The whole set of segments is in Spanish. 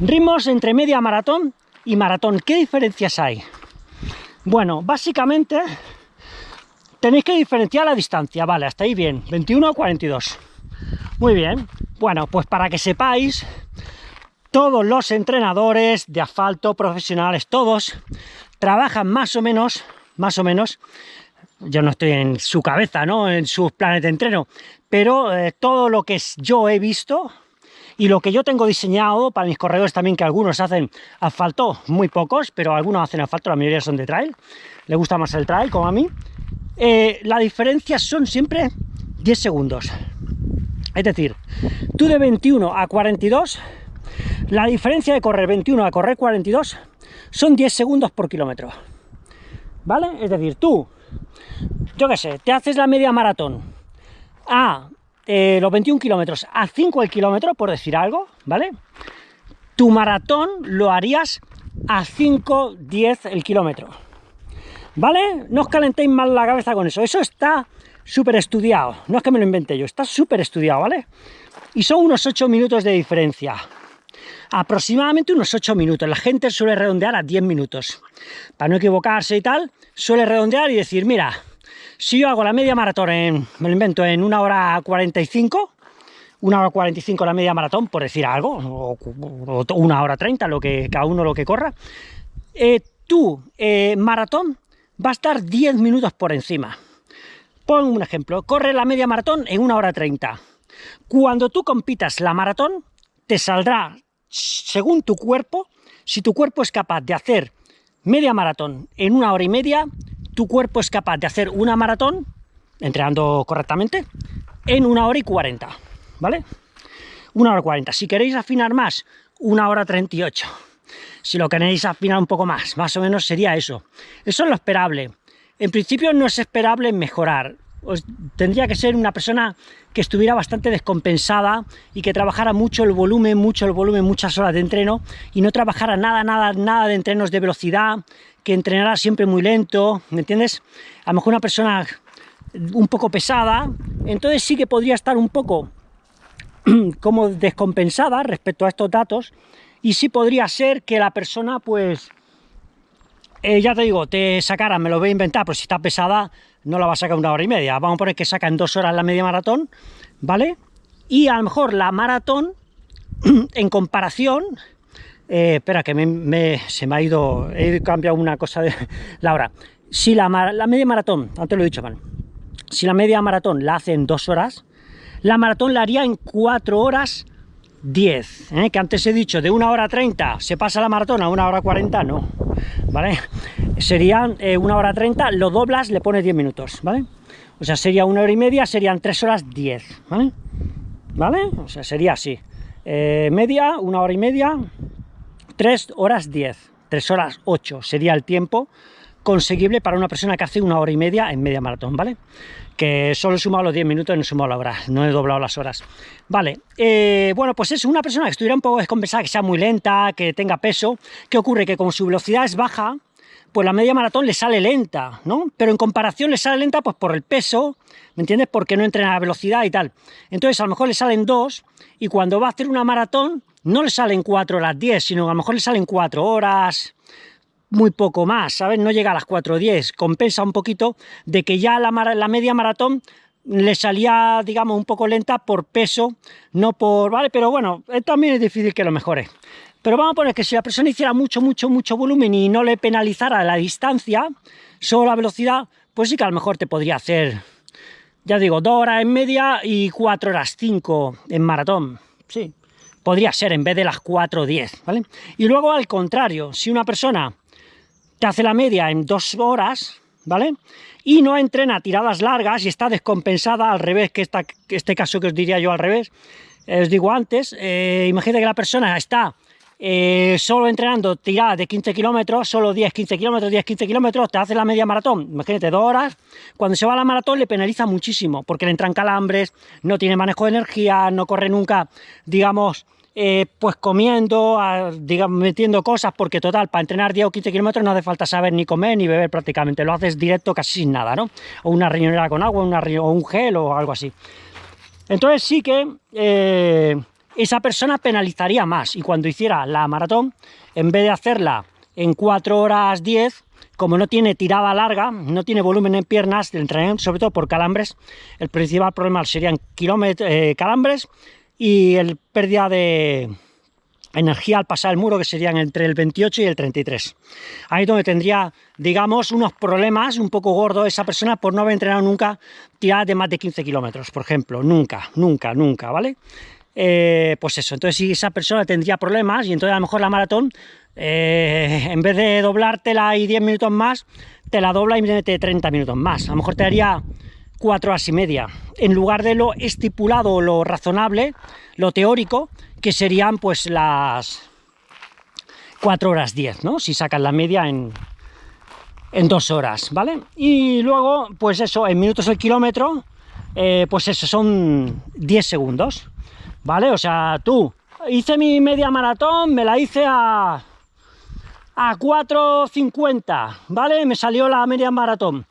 Ritmos entre media maratón y maratón. ¿Qué diferencias hay? Bueno, básicamente tenéis que diferenciar la distancia. Vale, hasta ahí bien. 21 a 42. Muy bien. Bueno, pues para que sepáis, todos los entrenadores de asfalto profesionales, todos, trabajan más o menos, más o menos, yo no estoy en su cabeza, ¿no? En sus planes de entreno, pero eh, todo lo que yo he visto y lo que yo tengo diseñado para mis corredores también, que algunos hacen asfalto, muy pocos, pero algunos hacen asfalto, la mayoría son de trail, le gusta más el trail, como a mí, eh, la diferencia son siempre 10 segundos. Es decir, tú de 21 a 42, la diferencia de correr 21 a correr 42 son 10 segundos por kilómetro. ¿Vale? Es decir, tú, yo qué sé, te haces la media maratón a eh, los 21 kilómetros a 5 el kilómetro, por decir algo, ¿vale? Tu maratón lo harías a 5, 10 el kilómetro. ¿Vale? No os calentéis mal la cabeza con eso. Eso está súper estudiado. No es que me lo invente yo, está súper estudiado, ¿vale? Y son unos 8 minutos de diferencia. Aproximadamente unos 8 minutos. La gente suele redondear a 10 minutos. Para no equivocarse y tal, suele redondear y decir, mira, si yo hago la media maratón en, me lo invento, en una hora 45, una hora 45 la media maratón, por decir algo, o, una hora 30, lo que, cada uno lo que corra, eh, tu eh, maratón va a estar 10 minutos por encima. Pon un ejemplo, corre la media maratón en una hora 30. Cuando tú compitas la maratón, te saldrá, según tu cuerpo, si tu cuerpo es capaz de hacer media maratón en una hora y media, tu cuerpo es capaz de hacer una maratón, entrenando correctamente, en una hora y 40, ¿vale? Una hora y 40. Si queréis afinar más, una hora 38. Si lo queréis afinar un poco más, más o menos sería eso. Eso es lo esperable. En principio no es esperable mejorar. Tendría que ser una persona que estuviera bastante descompensada y que trabajara mucho el volumen, mucho el volumen, muchas horas de entreno y no trabajara nada, nada, nada de entrenos de velocidad, que entrenara siempre muy lento, ¿me entiendes? A lo mejor una persona un poco pesada, entonces sí que podría estar un poco como descompensada respecto a estos datos y sí podría ser que la persona pues eh, ya te digo, te sacara, me lo voy a inventar, pero si está pesada no la va a sacar una hora y media, vamos a poner que saca en dos horas la media maratón, ¿vale? Y a lo mejor la maratón, en comparación, eh, espera que se me ha ido, he cambiado una cosa de la hora, si la, la media maratón, antes lo he dicho mal, si la media maratón la hace en dos horas, la maratón la haría en cuatro horas 10, ¿eh? que antes he dicho de una hora 30 se pasa la maratón a una hora 40, no, ¿vale? Serían eh, una hora 30, lo doblas, le pones 10 minutos, ¿vale? O sea, sería una hora y media, serían 3 horas 10, ¿vale? ¿Vale? O sea, sería así. Eh, media, una hora y media, 3 horas 10, 3 horas 8 sería el tiempo conseguible para una persona que hace una hora y media en media maratón, ¿vale? Que solo he sumado los 10 minutos y no he sumado la hora, no he doblado las horas. Vale, eh, bueno, pues es una persona que estuviera un poco descompensada, que sea muy lenta, que tenga peso. ¿Qué ocurre? Que como su velocidad es baja, pues la media maratón le sale lenta, ¿no? Pero en comparación le sale lenta pues por el peso, ¿me entiendes? Porque no entrena a velocidad y tal. Entonces a lo mejor le salen dos y cuando va a hacer una maratón no le salen 4 horas 10, sino a lo mejor le salen 4 horas, muy poco más, ¿sabes? No llega a las 4.10, compensa un poquito de que ya la, media maratón le salía, digamos, un poco lenta por peso, no por... ¿vale? Pero bueno, eh, también es difícil que lo mejore. Pero vamos a poner que si la persona hiciera mucho, mucho, mucho volumen y no le penalizara la distancia, solo la velocidad, pues sí que a lo mejor te podría hacer, ya digo, 2 horas en media y 4 horas 5 en maratón. Sí, podría ser en vez de las 4.10, ¿vale? Y luego al contrario, si una persona te hace la media en dos horas, ¿vale? Y no entrena tiradas largas y está descompensada al revés, que esta, este caso que os diría yo al revés, eh, os digo antes, eh, imagínate que la persona está eh, solo entrenando tiradas de 15 kilómetros, solo 10, 15 kilómetros, 10, 15 kilómetros, te hace la media maratón, imagínate, dos horas, cuando se va a la maratón le penaliza muchísimo, porque le entran calambres, no tiene manejo de energía, no corre nunca, digamos, eh, pues comiendo, digamos, metiendo cosas, porque total, para entrenar 10 o 15 kilómetros no hace falta saber ni comer ni beber prácticamente, lo haces directo casi sin nada, ¿no? O una riñonera con agua, una, o un gel o algo así. Entonces sí que eh, esa persona penalizaría más y cuando hiciera la maratón, en vez de hacerla en 4 horas 10, como no tiene tirada larga, no tiene volumen en piernas, del entrenamiento, sobre todo por calambres, el principal problema serían eh, calambres y el pérdida de energía al pasar el muro, que serían entre el 28 y el 33. Ahí donde tendría, digamos, unos problemas un poco gordos esa persona por no haber entrenado nunca tiradas de más de 15 kilómetros, por ejemplo. Nunca, nunca, nunca, ¿vale? Eh, pues eso, entonces si esa persona tendría problemas y entonces a lo mejor la maratón, eh, en vez de doblártela y 10 minutos más, te la dobla y mete 30 minutos más. A lo mejor te daría 4 horas y media, en lugar de lo estipulado, lo razonable, lo teórico, que serían pues las 4 horas 10, ¿no? Si sacas la media en, en 2 horas, ¿vale? Y luego, pues eso, en minutos el kilómetro, eh, pues eso, son 10 segundos, ¿vale? O sea, tú, hice mi media maratón, me la hice a, a 4.50, ¿vale? Me salió la media maratón.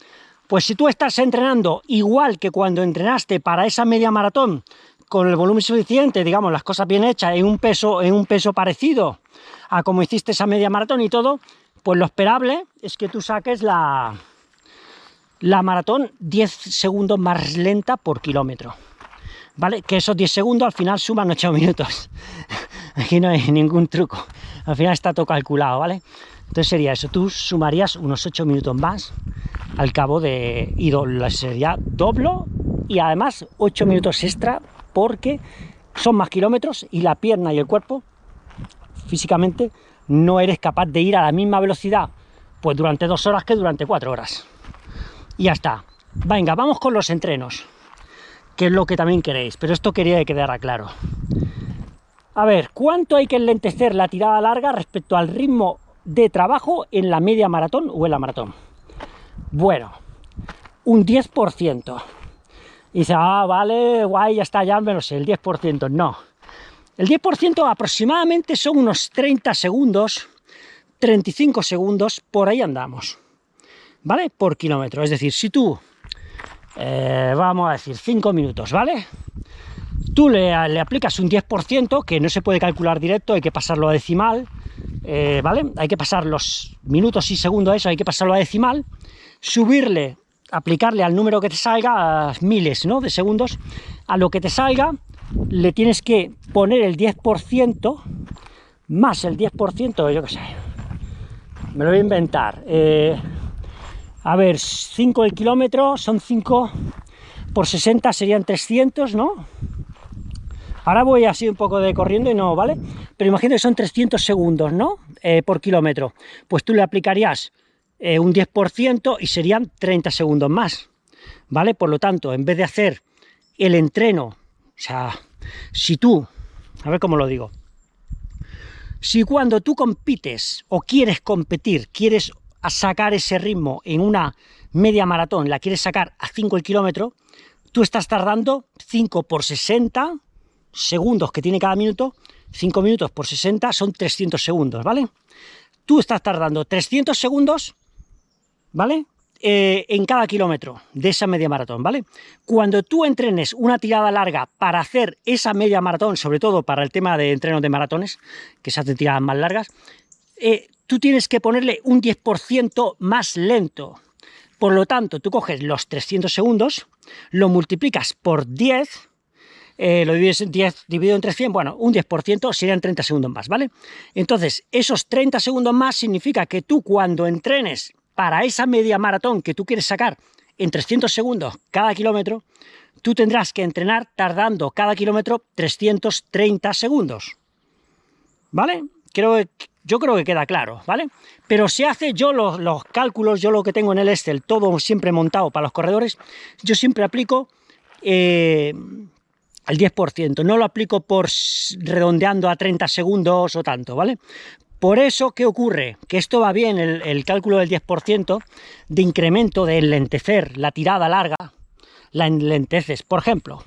Pues si tú estás entrenando igual que cuando entrenaste para esa media maratón, con el volumen suficiente, digamos, las cosas bien hechas, en un peso, en un peso parecido a como hiciste esa media maratón y todo, pues lo esperable es que tú saques la, la maratón 10 segundos más lenta por kilómetro. ¿Vale? Que esos 10 segundos al final suman 8 minutos. Aquí no hay ningún truco. Al final está todo calculado, ¿vale? Entonces sería eso, tú sumarías unos 8 minutos más al cabo de... y sería doblo y además 8 minutos extra porque son más kilómetros y la pierna y el cuerpo físicamente no eres capaz de ir a la misma velocidad pues durante dos horas que durante cuatro horas. Y ya está. Venga, vamos con los entrenos, que es lo que también queréis, pero esto quería que quedara claro. A ver, ¿cuánto hay que enlentecer la tirada larga respecto al ritmo de trabajo en la media maratón o en la maratón? Bueno, un 10%. Y dice, ah, vale, guay, ya está, ya menos el 10%. No. El 10% aproximadamente son unos 30 segundos, 35 segundos, por ahí andamos. ¿Vale? Por kilómetro. Es decir, si tú, eh, vamos a decir, 5 minutos, ¿vale? Tú le, aplicas un 10%, que no se puede calcular directo, hay que pasarlo a decimal, eh, ¿vale? Hay que pasar los minutos y segundos a eso, hay que pasarlo a decimal, subirle aplicarle al número que te salga, a miles ¿no? de segundos, a lo que te salga, le tienes que poner el 10% más el 10%, yo qué sé, me lo voy a inventar. Eh, a ver, 5 el kilómetro son 5 por 60 serían 300, ¿no? Ahora voy así un poco de corriendo y no, ¿vale? Pero imagínate que son 300 segundos, ¿no? Eh, por kilómetro. Pues tú le aplicarías eh, un 10% y serían 30 segundos más, ¿vale? Por lo tanto, en vez de hacer el entreno, o sea, si tú, a ver cómo lo digo, si cuando tú compites o quieres competir, quieres sacar ese ritmo en una media maratón, la quieres sacar a 5 el kilómetro, tú estás tardando 5 por 60 segundos que tiene cada minuto, 5 minutos por 60 son 300 segundos, ¿vale? Tú estás tardando 300 segundos ¿vale? Eh, en cada kilómetro de esa media maratón, ¿vale? Cuando tú entrenes una tirada larga para hacer esa media maratón, sobre todo para el tema de entrenos de maratones, que se hacen tiradas más largas, eh, tú tienes que ponerle un 10% más lento. Por lo tanto, tú coges los 300 segundos, lo multiplicas por 10, eh, lo divides en 10 dividido entre 100, bueno, un 10% serían 30 segundos más, ¿vale? Entonces, esos 30 segundos más significa que tú cuando entrenes para esa media maratón que tú quieres sacar en 300 segundos cada kilómetro, tú tendrás que entrenar tardando cada kilómetro 330 segundos. ¿Vale? Creo, yo creo que queda claro, ¿vale? Pero se hace yo los, cálculos, yo lo que tengo en el Excel, todo siempre montado para los corredores, yo siempre aplico eh, el 10%, no lo aplico por redondeando a 30 segundos o tanto, ¿vale? Por eso, ¿qué ocurre? Que esto va bien, el, cálculo del 10% de incremento de enlentecer la tirada larga, la enlenteces. Por ejemplo,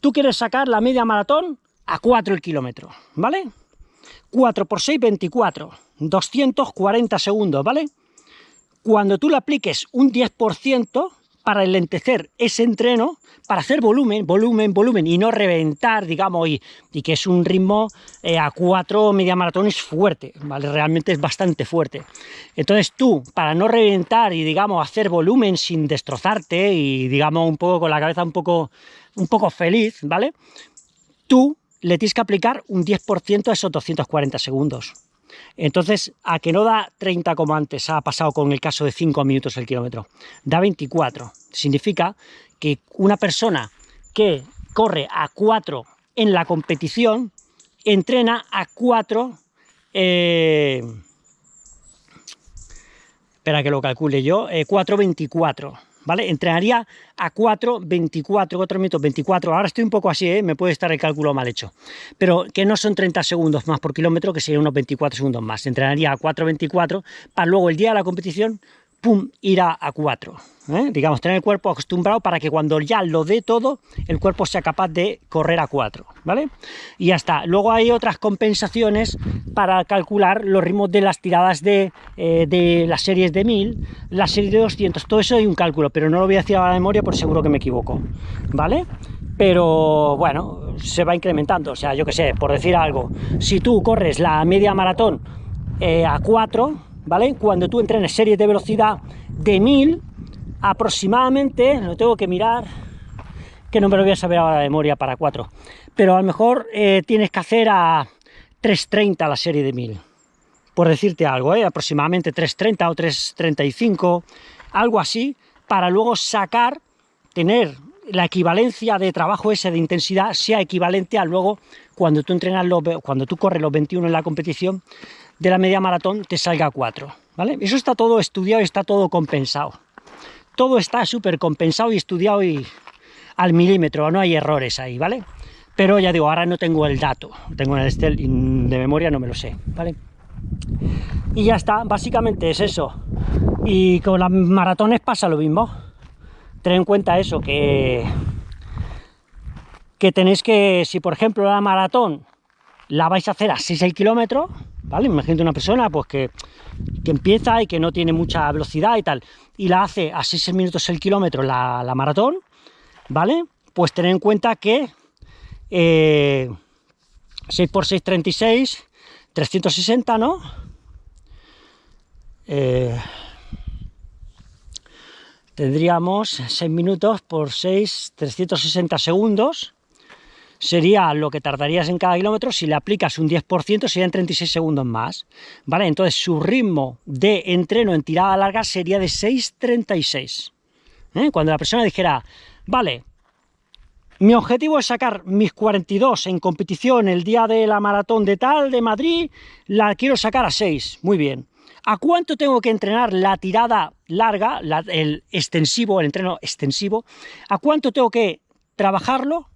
tú quieres sacar la media maratón a 4 el kilómetro, ¿vale? 4 por 6, 24, 240 segundos, ¿vale? Cuando tú le apliques un 10%, para enlentecer ese entreno, para hacer volumen, volumen, volumen, y no reventar, digamos, y, y que es un ritmo eh, a cuatro media maratones fuerte, ¿vale? Realmente es bastante fuerte. Entonces tú, para no reventar y, digamos, hacer volumen sin destrozarte y, digamos, un poco con la cabeza un poco, un poco feliz, ¿vale? Tú le tienes que aplicar un 10% a esos 240 segundos. Entonces, a que no da 30 como antes ha pasado con el caso de 5 minutos el kilómetro, da 24. Significa que una persona que corre a 4 en la competición, entrena a 4... Eh, espera que lo calcule yo, 4.24. ¿vale? Entrenaría a 4, 24, 4 minutos 24, ahora estoy un poco así, ¿eh? me puede estar el cálculo mal hecho, pero que no son 30 segundos más por kilómetro, que serían unos 24 segundos más, entrenaría a 4, 24, para luego el día de la competición pum, ir a, 4. ¿eh? Digamos, tener el cuerpo acostumbrado para que cuando ya lo dé todo, el cuerpo sea capaz de correr a 4, ¿vale? Y ya está. Luego hay otras compensaciones para calcular los ritmos de las tiradas de, eh, de las series de 1000, las series de 200, todo eso hay un cálculo, pero no lo voy a decir a la memoria por seguro que me equivoco, ¿vale? Pero bueno, se va incrementando, o sea, yo que sé, por decir algo, si tú corres la media maratón eh, a 4, ¿vale? Cuando tú entrenes series de velocidad de 1000, aproximadamente, lo tengo que mirar, que no me lo voy a saber ahora de memoria para 4, pero a lo mejor eh, tienes que hacer a 3.30 la serie de 1000, por decirte algo, ¿eh? aproximadamente 3.30 o 3.35, algo así, para luego sacar, tener la equivalencia de trabajo ese de intensidad sea equivalente a luego cuando tú entrenas los, cuando tú corres los 21 en la competición de la media maratón te salga 4, ¿vale? Eso está todo estudiado está todo compensado. Todo está súper compensado y estudiado y al milímetro, no hay errores ahí, ¿vale? Pero ya digo, ahora no tengo el dato, tengo el Excel y de memoria no me lo sé, ¿vale? Y ya está, básicamente es eso. Y con las maratones pasa lo mismo. Ten en cuenta eso, que, que tenéis que, si por ejemplo la maratón la vais a hacer a 6 kilómetros, ¿vale? Imagínate una persona pues que, empieza y que no tiene mucha velocidad y tal, y la hace a 6 minutos el kilómetro la, maratón, ¿vale? Pues tener en cuenta que 6 por 6, 36, 360, ¿no? Eh, tendríamos 6 minutos por 6, 360 segundos, sería lo que tardarías en cada kilómetro, si le aplicas un 10% serían 36 segundos más, ¿vale? Entonces su ritmo de entreno en tirada larga sería de 6.36. ¿eh? Cuando la persona dijera, vale, mi objetivo es sacar mis 42 en competición el día de la maratón de tal, de Madrid, la quiero sacar a 6, muy bien. ¿A cuánto tengo que entrenar la tirada larga, el extensivo, el entreno extensivo? ¿A cuánto tengo que trabajarlo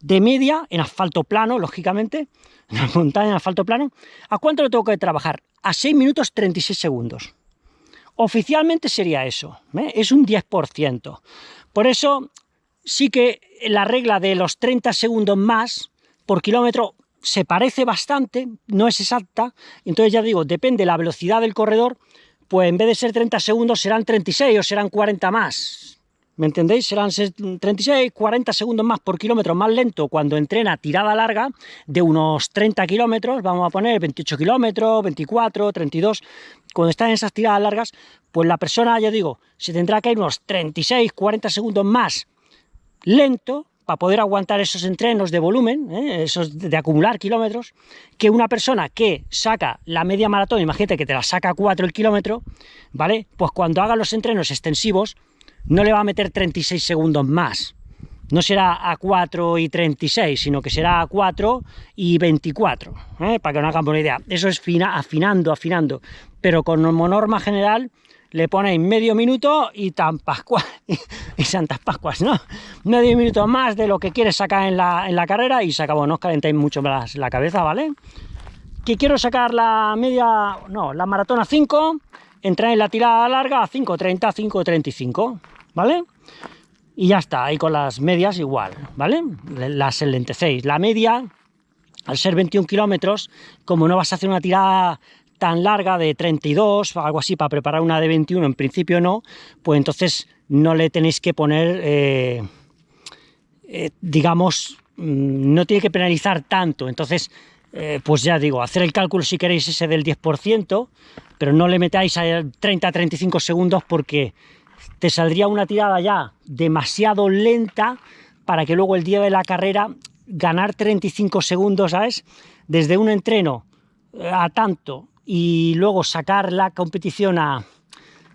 de media en asfalto plano, lógicamente, en la montaña en asfalto plano, ¿a cuánto lo tengo que trabajar? A 6 minutos 36 segundos. Oficialmente sería eso, ¿eh? es un 10%. Por eso sí que la regla de los 30 segundos más por kilómetro se parece bastante, no es exacta, entonces ya digo, depende de la velocidad del corredor, pues en vez de ser 30 segundos serán 36 o serán 40 más, ¿Me entendéis? Serán 36, 40 segundos más por kilómetro más lento cuando entrena tirada larga de unos 30 kilómetros, vamos a poner 28 kilómetros, 24, 32, cuando están en esas tiradas largas, pues la persona, ya digo, se tendrá que ir unos 36, 40 segundos más lento para poder aguantar esos entrenos de volumen, ¿eh? esos de acumular kilómetros, que una persona que saca la media maratón, imagínate que te la saca 4 el kilómetro, ¿vale? Pues cuando haga los entrenos extensivos, no le va a meter 36 segundos más. No será a 4 y 36, sino que será a 4 y 24, ¿eh? para que no hagan una idea. Eso es fina, afinando, afinando. Pero con norma general le ponéis medio minuto y tan pascuas, y santas pascuas, ¿no? Medio minuto más de lo que quieres sacar en la, en la carrera y se acabó, no os calentéis mucho más la cabeza, ¿vale? Que quiero sacar la media, no, la maratona 5, entrar en la tirada larga a 5.30, 5.35. ¿vale? Y ya está, ahí con las medias igual, ¿vale? Las enlentecéis. La media, al ser 21 kilómetros, como no vas a hacer una tirada tan larga de 32 o algo así para preparar una de 21, en principio no, pues entonces no le tenéis que poner, eh, eh, digamos, mm, no tiene que penalizar tanto, entonces eh, pues ya digo, hacer el cálculo si queréis ese del 10%, pero no le metáis a 30-35 segundos porque te saldría una tirada ya demasiado lenta para que luego el día de la carrera ganar 35 segundos, ¿sabes? Desde un entreno eh, a tanto y luego sacar la competición a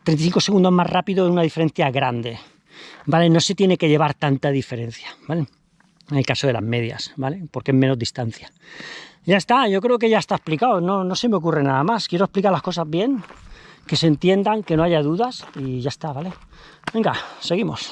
35 segundos más rápido es una diferencia grande, ¿vale? No se tiene que llevar tanta diferencia, ¿vale? En el caso de las medias, ¿vale? Porque es menos distancia. Ya está, yo creo que ya está explicado, no, no se me ocurre nada más. Quiero explicar las cosas bien, que se entiendan, que no haya dudas y ya está, ¿vale? Venga, seguimos.